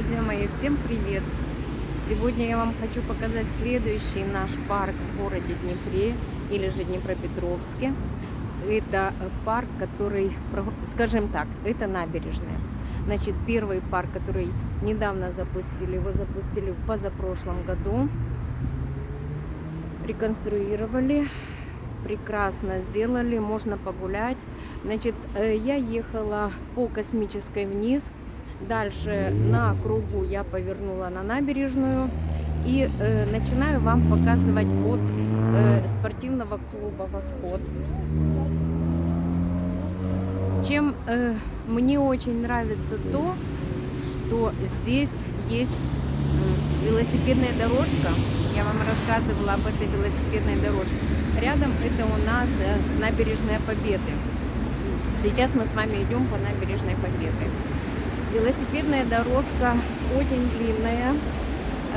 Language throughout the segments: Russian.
Друзья мои, всем привет! Сегодня я вам хочу показать следующий наш парк в городе Днепре или же Днепропетровске. Это парк, который, скажем так, это набережная. Значит, первый парк, который недавно запустили, его запустили в позапрошлом году. Реконструировали, прекрасно сделали, можно погулять. Значит, э, я ехала по космической вниз, Дальше на кругу я повернула на набережную и э, начинаю вам показывать от э, спортивного клуба «Восход». Чем э, мне очень нравится то, что здесь есть велосипедная дорожка. Я вам рассказывала об этой велосипедной дорожке. Рядом это у нас э, набережная Победы. Сейчас мы с вами идем по набережной Победы. Велосипедная дорожка очень длинная,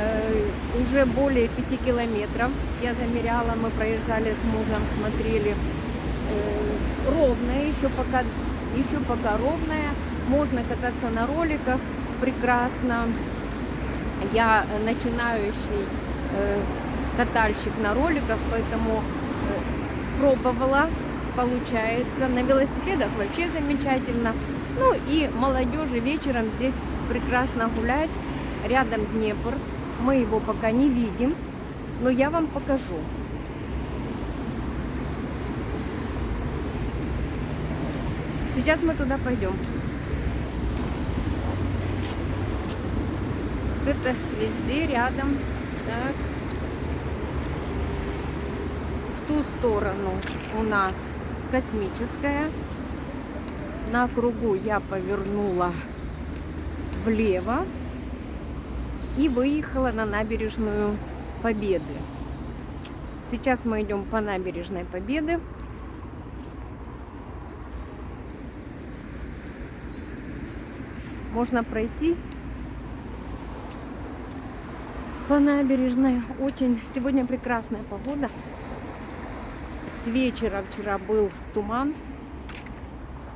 э, уже более 5 километров. Я замеряла, мы проезжали с мужем, смотрели. Э, ровная, еще пока, еще пока ровная. Можно кататься на роликах прекрасно. Я начинающий э, катальщик на роликах, поэтому пробовала, получается. На велосипедах вообще замечательно. Ну и молодежи вечером здесь прекрасно гулять. Рядом Днепр. Мы его пока не видим, но я вам покажу. Сейчас мы туда пойдем. Это везде рядом. Так. В ту сторону у нас космическая на кругу я повернула влево и выехала на набережную Победы. Сейчас мы идем по набережной Победы. Можно пройти по набережной. Очень сегодня прекрасная погода. С вечера вчера был туман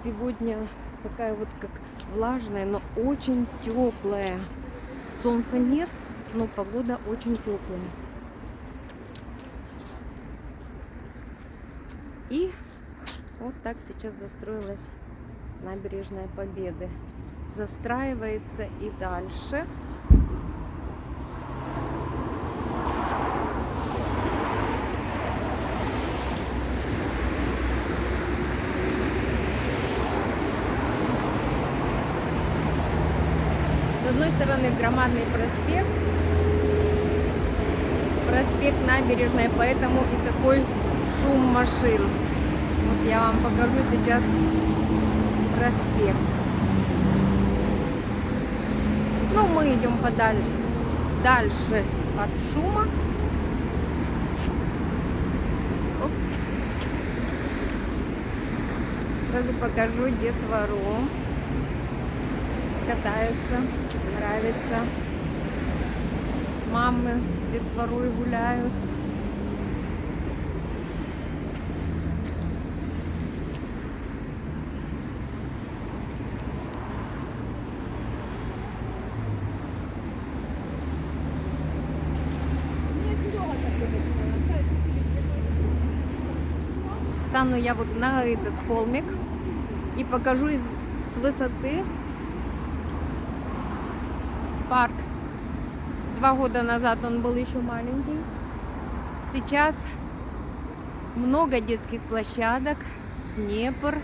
сегодня такая вот как влажная, но очень теплая. Солнца нет, но погода очень теплая. И вот так сейчас застроилась набережная Победы. Застраивается и дальше. Одной стороны громадный проспект, проспект набережная, поэтому и такой шум машин. Вот я вам покажу сейчас проспект. Ну, мы идем подальше, дальше от шума. Оп. Сразу покажу детвору катаются, нравится. Мамы с детворой гуляют. Стану я вот на этот холмик и покажу из, с высоты парк. Два года назад он был еще маленький. Сейчас много детских площадок. Днепр.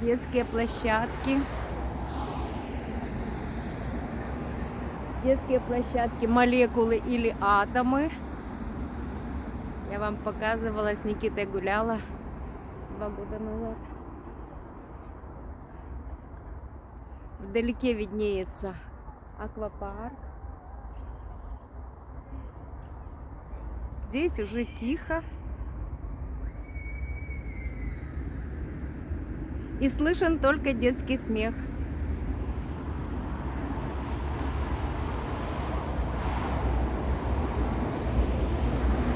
Детские площадки. Детские площадки, молекулы или атомы. Я вам показывала, с Никитой гуляла два года назад. Вдалеке виднеется аквапарк. Здесь уже тихо. И слышен только детский смех.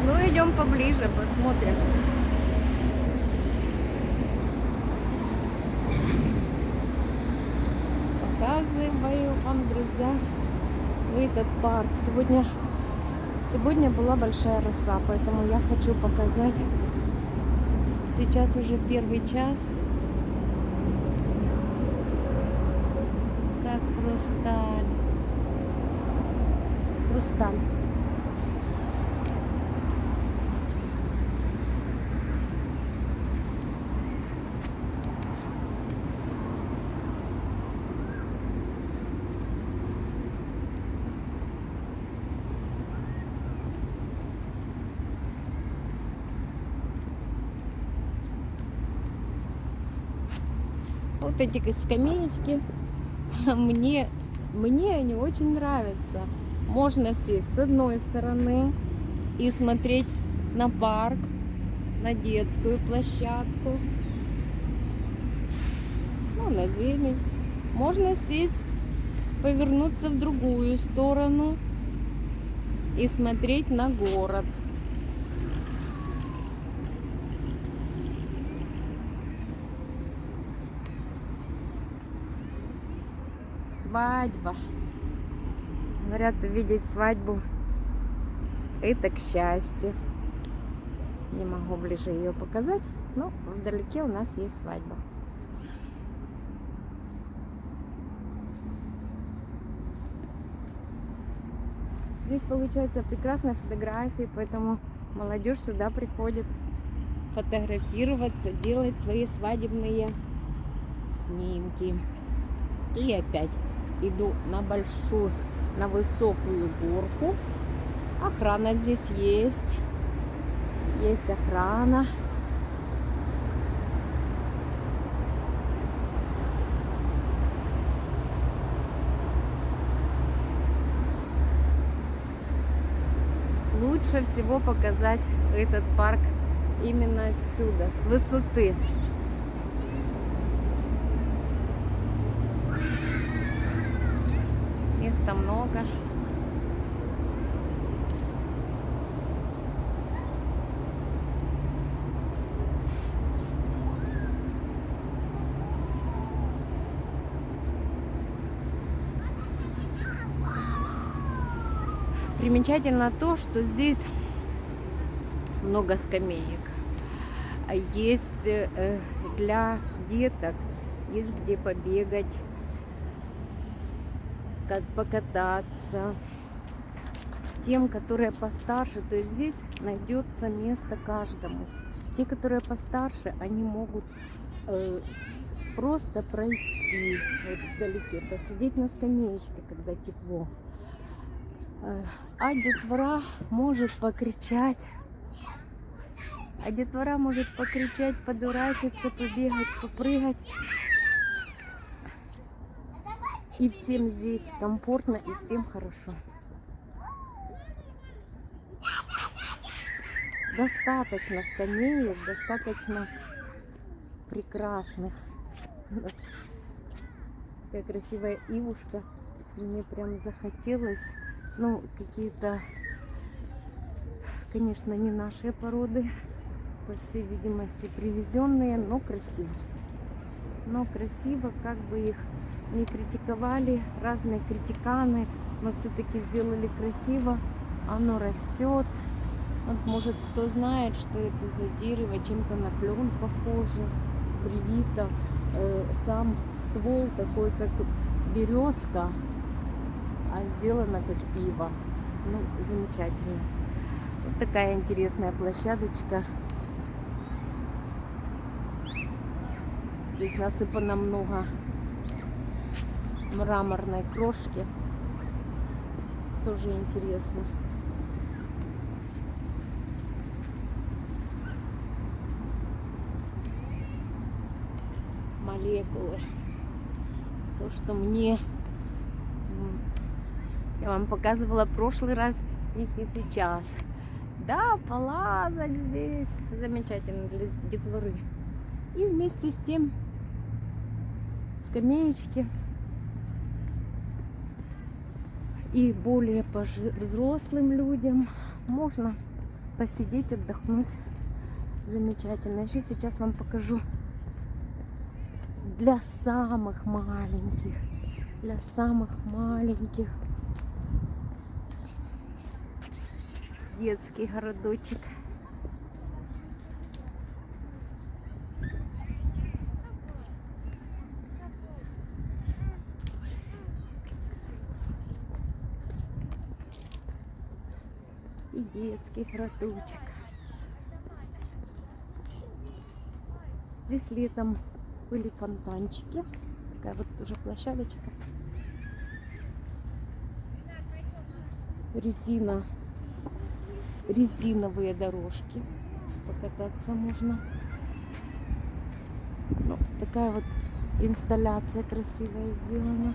Ну, идем поближе, посмотрим. Показываю вам, друзья, этот парк. Сегодня, сегодня была большая роса, поэтому я хочу показать. Сейчас уже первый час. Как хрусталь. Хрусталь. Вот эти скамеечки, мне, мне они очень нравятся. Можно сесть с одной стороны и смотреть на парк, на детскую площадку, ну, на зелень. Можно сесть, повернуться в другую сторону и смотреть на город. Свадьба. Говорят, увидеть свадьбу это к счастью. Не могу ближе ее показать, но вдалеке у нас есть свадьба. Здесь получается прекрасная фотография, поэтому молодежь сюда приходит фотографироваться, делать свои свадебные снимки. И опять иду на большую, на высокую горку. Охрана здесь есть. Есть охрана. Лучше всего показать этот парк именно отсюда, с высоты. Места много. Примечательно то, что здесь много скамеек. Есть э, для деток, есть где побегать, как покататься. Тем, которые постарше, то есть здесь найдется место каждому. Те, которые постарше, они могут э, просто пройти вот вдалеке, посидеть на скамеечке, когда тепло. Э, а детвора может покричать. А детвора может покричать, подурачиться, побегать, попрыгать. И всем здесь комфортно, и всем хорошо. Достаточно скамеек, достаточно прекрасных. Какая красивая ивушка. Мне прям захотелось, ну, какие-то, конечно, не наши породы, по всей видимости, привезенные, но красиво. Но красиво, как бы их не критиковали, разные критиканы, но все-таки сделали красиво, оно растет. Вот может кто знает, что это за дерево, чем-то на клен похоже, привито. Э, сам ствол такой, как березка, а сделано как пиво. Ну, замечательно. Вот такая интересная площадочка. Здесь насыпано много мраморной крошки. Тоже интересно. Молекулы. То, что мне я вам показывала в прошлый раз и сейчас. Да, полазать здесь замечательно для детворы. И вместе с тем скамеечки и более взрослым людям можно посидеть, отдохнуть. Замечательно. Еще сейчас вам покажу для самых маленьких. для самых маленьких. Детский городочек. И детский городочек. Здесь летом были фонтанчики. Такая вот тоже площадочка. Резина. Резиновые дорожки. Покататься можно. Ну, такая вот инсталляция красивая сделана.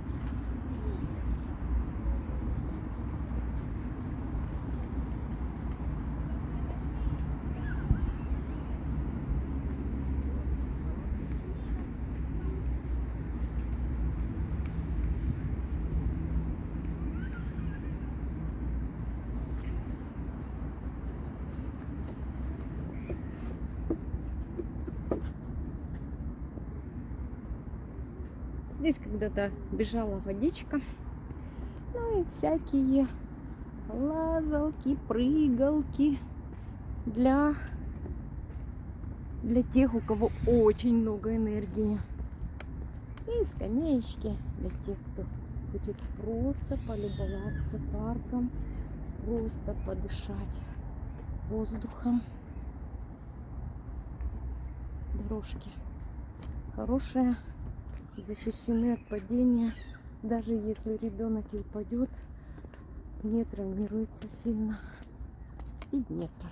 Здесь когда-то бежала водичка. Ну и всякие лазалки, прыгалки для, для тех, у кого очень много энергии. И скамеечки для тех, кто хочет просто полюбоваться парком, просто подышать воздухом. Дорожки хорошие защищены от падения. Даже если ребенок и упадет, не травмируется сильно. И Днепр.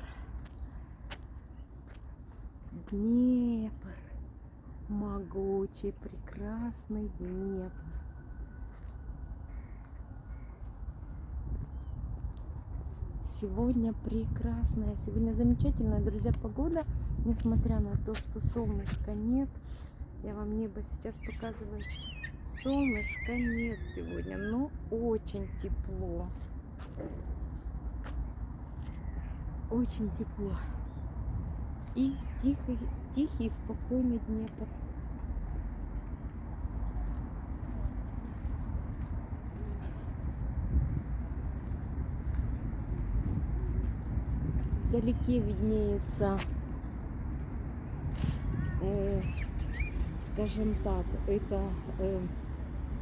Днепр. Могучий, прекрасный Днепр. Сегодня прекрасная, сегодня замечательная, друзья, погода, несмотря на то, что солнышка нет. Я вам небо сейчас показываю. Солнышка нет сегодня, но очень тепло. Очень тепло. И тихий, тихий, спокойный Днепр. Вдалеке виднеется э, скажем так, это э,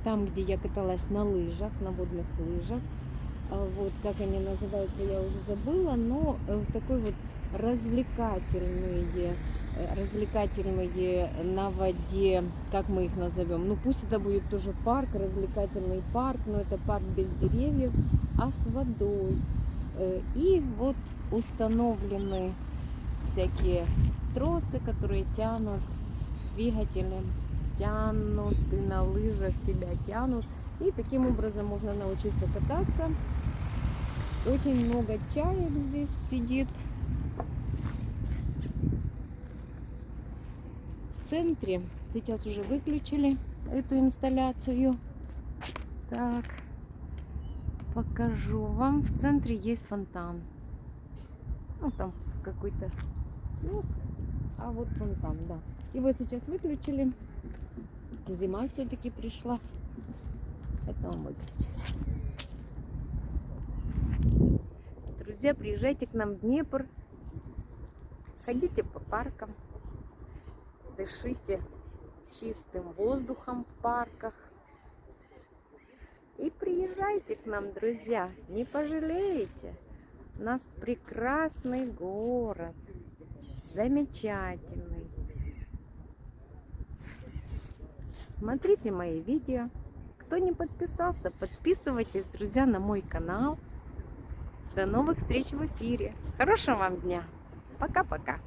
там, где я каталась на лыжах, на водных лыжах. А вот как они называются, я уже забыла, но э, такой вот развлекательные, э, развлекательные на воде, как мы их назовем. Ну пусть это будет тоже парк, развлекательный парк, но это парк без деревьев, а с водой. Э, и вот установлены всякие тросы, которые тянут двигателем тянут, и на лыжах тебя тянут. И таким образом можно научиться кататься. Очень много чаек здесь сидит. В центре сейчас уже выключили эту инсталляцию. Так, покажу вам. В центре есть фонтан. Ну, там какой-то а вот фонтан, да. Его сейчас выключили. Зима все-таки пришла. Это мы выключили. Друзья, приезжайте к нам в Днепр. Ходите по паркам. Дышите чистым воздухом в парках. И приезжайте к нам, друзья. Не пожалеете. У нас прекрасный город. Замечательный. Смотрите мои видео. Кто не подписался, подписывайтесь, друзья, на мой канал. До новых встреч в эфире. Хорошего вам дня. Пока-пока.